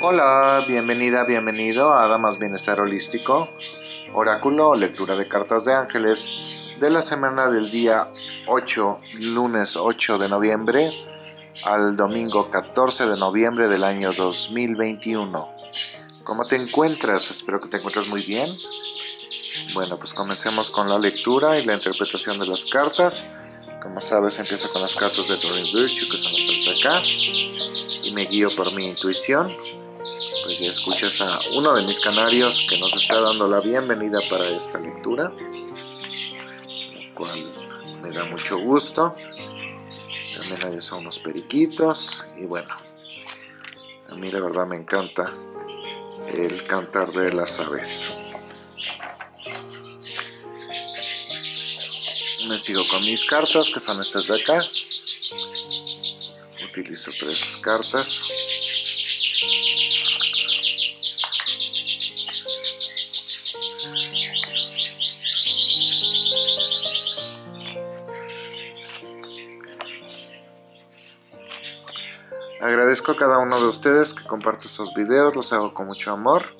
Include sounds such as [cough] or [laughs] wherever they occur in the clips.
Hola, bienvenida, bienvenido a Damas Bienestar Holístico, oráculo lectura de cartas de ángeles de la semana del día 8, lunes 8 de noviembre al domingo 14 de noviembre del año 2021. ¿Cómo te encuentras? Espero que te encuentres muy bien. Bueno, pues comencemos con la lectura y la interpretación de las cartas. Como sabes, empiezo con las cartas de Doreen Virtue, que son estas de acá, y me guío por mi intuición ya escuchas a uno de mis canarios que nos está dando la bienvenida para esta lectura, lo cual me da mucho gusto. También hay unos periquitos y bueno, a mí la verdad me encanta el cantar de las aves. Me sigo con mis cartas que son estas de acá. Utilizo tres cartas. Agradezco a cada uno de ustedes que comparte estos videos, los hago con mucho amor.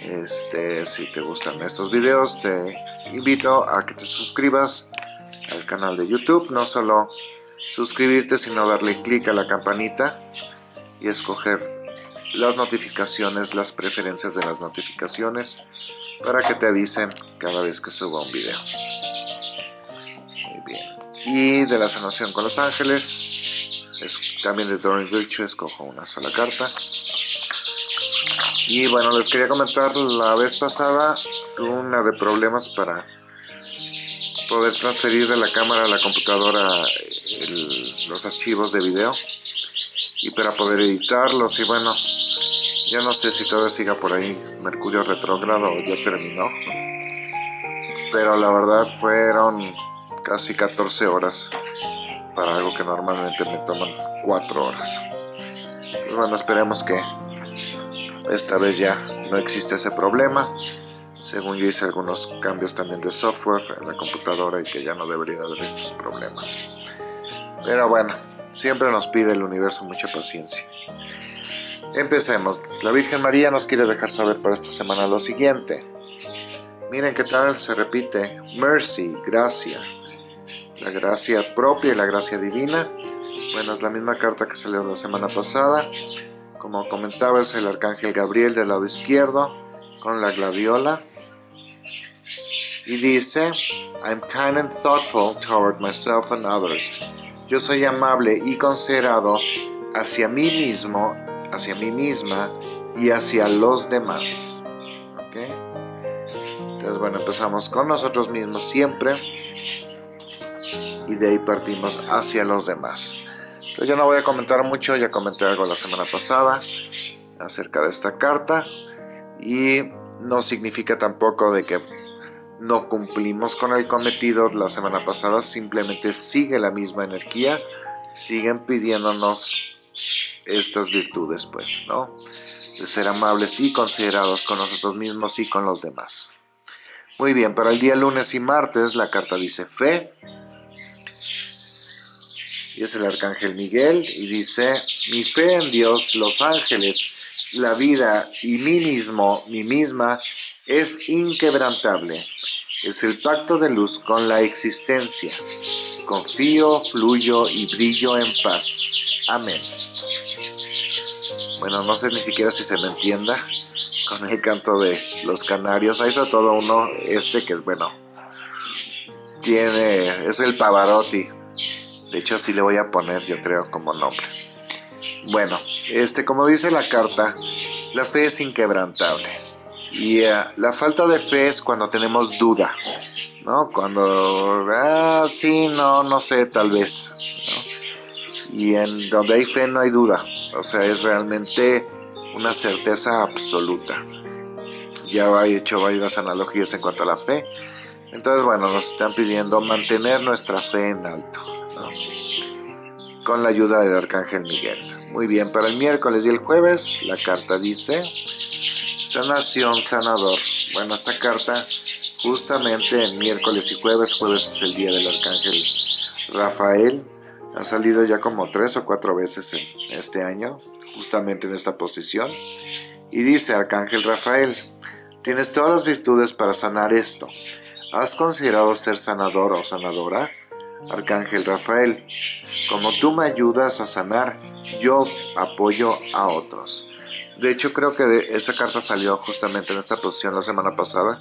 Este, si te gustan estos videos, te invito a que te suscribas al canal de YouTube. No solo suscribirte, sino darle clic a la campanita y escoger las notificaciones, las preferencias de las notificaciones para que te avisen cada vez que suba un video. Muy bien. Y de la sanación con los ángeles, también de Doreen Virtue escojo una sola carta. Y bueno, les quería comentar, la vez pasada tuve una de problemas para poder transferir de la cámara a la computadora los archivos de video. Y para poder editarlos y bueno, ya no sé si todavía siga por ahí Mercurio retrógrado ya terminó. Pero la verdad fueron casi 14 horas para algo que normalmente me toman 4 horas. Pues bueno, esperemos que esta vez ya no existe ese problema. Según yo hice algunos cambios también de software en la computadora y que ya no debería haber estos problemas. Pero bueno, siempre nos pide el universo mucha paciencia. Empecemos. La Virgen María nos quiere dejar saber para esta semana lo siguiente. Miren qué tal se repite. Mercy, gracia la gracia propia y la gracia divina. Bueno, es la misma carta que salió la semana pasada. Como comentaba, es el arcángel Gabriel del lado izquierdo con la gladiola. Y dice, I'm kind and thoughtful toward myself and others. Yo soy amable y considerado hacia mí mismo, hacia mí misma y hacia los demás. Entonces, bueno, empezamos con nosotros mismos siempre y de ahí partimos hacia los demás. Entonces ya no voy a comentar mucho, ya comenté algo la semana pasada acerca de esta carta y no significa tampoco de que no cumplimos con el cometido la semana pasada, simplemente sigue la misma energía, siguen pidiéndonos estas virtudes pues, ¿no? De ser amables y considerados con nosotros mismos y con los demás. Muy bien, para el día lunes y martes la carta dice fe, y es el arcángel Miguel, y dice, mi fe en Dios, los ángeles, la vida y mí mismo, mí misma, es inquebrantable. Es el pacto de luz con la existencia. Confío, fluyo y brillo en paz. Amén. Bueno, no sé ni siquiera si se me entienda con el canto de los canarios. Hay sobre todo uno, este que, bueno, tiene, es el Pavarotti. De hecho, así le voy a poner, yo creo, como nombre. Bueno, este, como dice la carta, la fe es inquebrantable. Y eh, la falta de fe es cuando tenemos duda, ¿no? Cuando, ah, sí, no, no sé, tal vez. Y en donde hay fe no hay duda. O sea, es realmente una certeza absoluta. Ya he hecho varias analogías en cuanto a la fe. Entonces, bueno, nos están pidiendo mantener nuestra fe en alto con la ayuda del Arcángel Miguel. Muy bien, para el miércoles y el jueves la carta dice sanación sanador. Bueno, esta carta justamente en miércoles y jueves, jueves es el día del Arcángel Rafael, ha salido ya como tres o cuatro veces en este año, justamente en esta posición. Y dice Arcángel Rafael, tienes todas las virtudes para sanar esto. ¿Has considerado ser sanador o sanadora? Arcángel Rafael, como tú me ayudas a sanar, yo apoyo a otros. De hecho, creo que esa carta salió justamente en esta posición la semana pasada.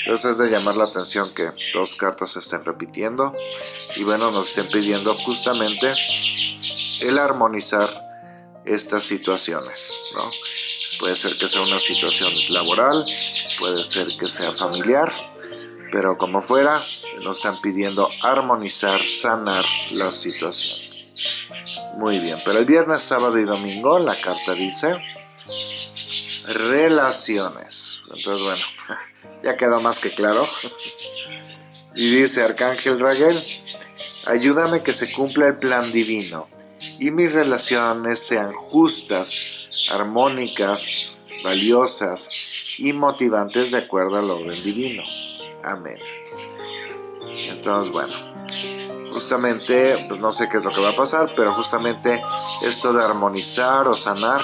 Entonces es de llamar la atención que dos cartas se estén repitiendo. Y bueno, nos estén pidiendo justamente el armonizar estas situaciones, ¿no? Puede ser que sea una situación laboral, puede ser que sea familiar, pero como fuera, nos están pidiendo armonizar, sanar la situación. Muy bien, pero el viernes, sábado y domingo la carta dice relaciones. Entonces, bueno, [laughs] ya quedó más que claro. Y dice Arcángel Raguel, ayúdame que se cumpla el plan divino y mis relaciones sean justas, armónicas, valiosas y motivantes de acuerdo al orden divino. Amén. Entonces, bueno, justamente, pues no sé qué es lo que va a pasar, pero justamente esto de armonizar o sanar,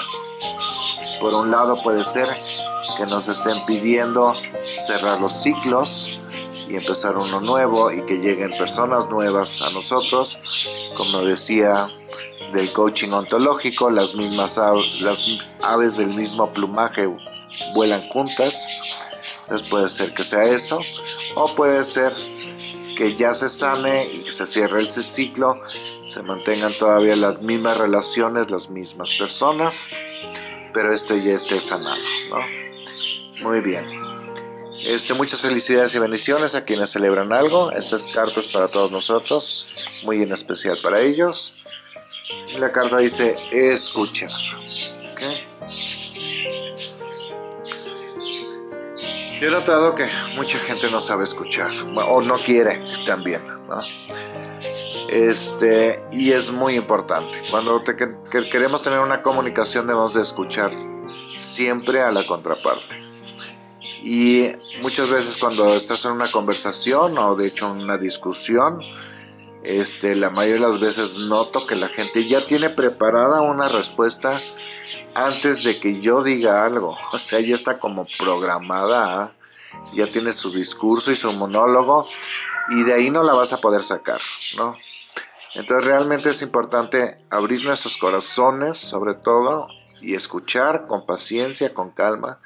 por un lado puede ser que nos estén pidiendo cerrar los ciclos y empezar uno nuevo y que lleguen personas nuevas a nosotros, como decía del coaching ontológico, las mismas las aves del mismo plumaje vuelan juntas, entonces puede ser que sea eso, o puede ser que ya se sane y que se cierre el ciclo, se mantengan todavía las mismas relaciones, las mismas personas, pero esto ya esté sanado, ¿no? Muy bien. Este, muchas felicidades y bendiciones a quienes celebran algo. Estas cartas para todos nosotros, muy en especial para ellos. La carta dice escuchar. Yo he notado que mucha gente no sabe escuchar, o no quiere también, Este, y es muy importante. Cuando queremos tener una comunicación debemos de escuchar siempre a la contraparte. Y muchas veces cuando estás en una conversación o de hecho en una discusión, este, la mayoría de las veces noto que la gente ya tiene preparada una respuesta antes de que yo diga algo. O sea, ya está como programada, ya tiene su discurso y su monólogo y de ahí no la vas a poder sacar, ¿no? Entonces realmente es importante abrir nuestros corazones sobre todo y escuchar con paciencia, con calma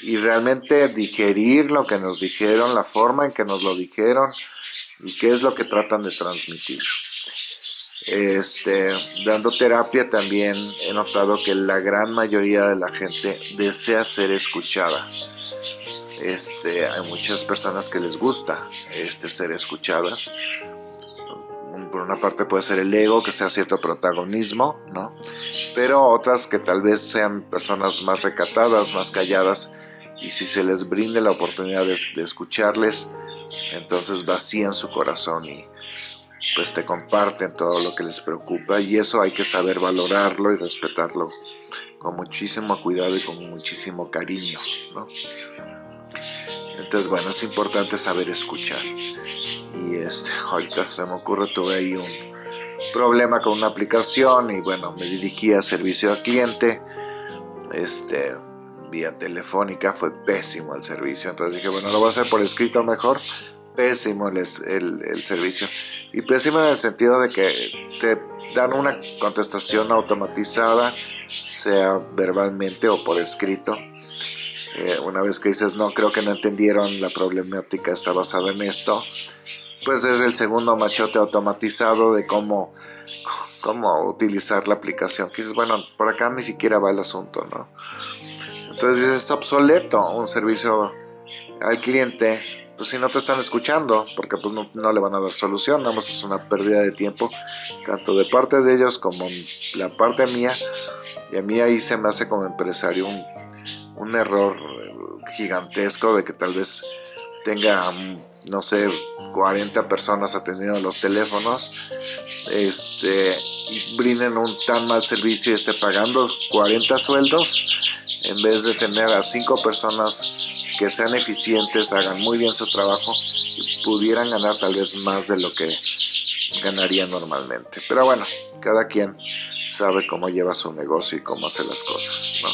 y realmente digerir lo que nos dijeron, la forma en que nos lo dijeron y qué es lo que tratan de transmitir. Este, dando terapia también he notado que la gran mayoría de la gente desea ser escuchada. Este, hay muchas personas que les gusta este, ser escuchadas. Por una parte puede ser el ego, que sea cierto protagonismo, ¿no? Pero otras que tal vez sean personas más recatadas, más calladas, y si se les brinde la oportunidad de, de escucharles, entonces vacían su corazón y pues te comparten todo lo que les preocupa y eso hay que saber valorarlo y respetarlo con muchísimo cuidado y con muchísimo cariño, ¿no? Entonces, bueno, es importante saber escuchar. Y este, ahorita se me ocurre, tuve ahí un problema con una aplicación y bueno, me dirigí a servicio al cliente, este, vía telefónica, fue pésimo el servicio, entonces dije, bueno, lo voy a hacer por escrito mejor, pésimo el, servicio. Y pésimo en el sentido de que te dan una contestación automatizada, sea verbalmente o por escrito. Eh, una vez que dices, no, creo que no entendieron, la problemática está basada en esto, pues es el segundo machote automatizado de cómo, cómo utilizar la aplicación. Que dices, bueno, por acá ni siquiera va el asunto, ¿no? Entonces es obsoleto un servicio al cliente pues si no te están escuchando, porque pues no, le van a dar solución, nada es una pérdida de tiempo, tanto de parte de ellos como la parte mía, y a mí ahí se me hace como empresario un, un error gigantesco de que tal vez tenga, no sé, 40 personas atendiendo los teléfonos, este, y brinden un tan mal servicio y esté pagando 40 sueldos, en vez de tener a 5 personas que sean eficientes, hagan muy bien su trabajo y pudieran ganar tal vez más de lo que ganaría normalmente. Pero bueno, cada quien sabe cómo lleva su negocio y cómo hace las cosas, ¿no?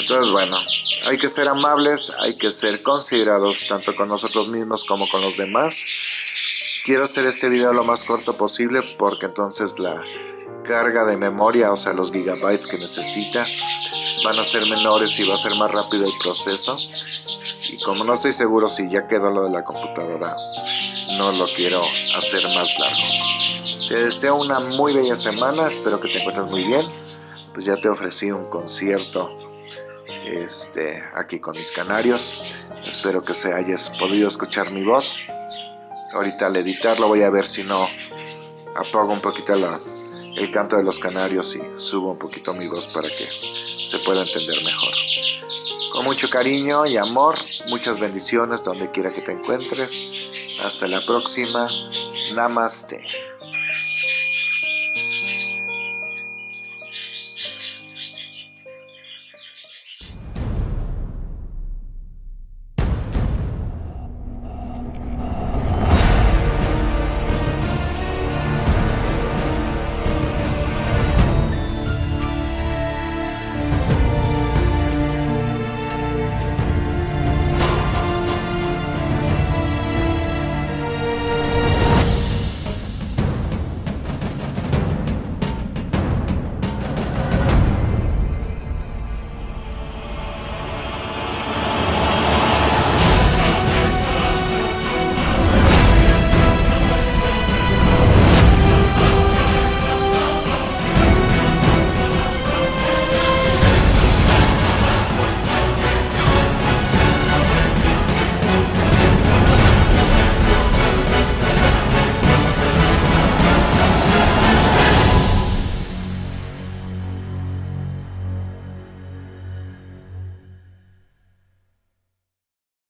Entonces, bueno, hay que ser amables, hay que ser considerados tanto con nosotros mismos como con los demás. Quiero hacer este video lo más corto posible porque entonces la carga de memoria, o sea, los gigabytes que necesita, van a ser menores y va a ser más rápido el proceso. Y como no estoy seguro si ya quedó lo de la computadora, no lo quiero hacer más largo. Te deseo una muy bella semana, espero que te encuentres muy bien. Pues ya te ofrecí un concierto este, aquí con mis canarios. Espero que se hayas podido escuchar mi voz. Ahorita al editarlo voy a ver si no apago un poquito el canto de los canarios y subo un poquito mi voz para que se pueda entender mejor. Con mucho cariño y amor, muchas bendiciones donde quiera que te encuentres. Hasta la próxima. Namaste.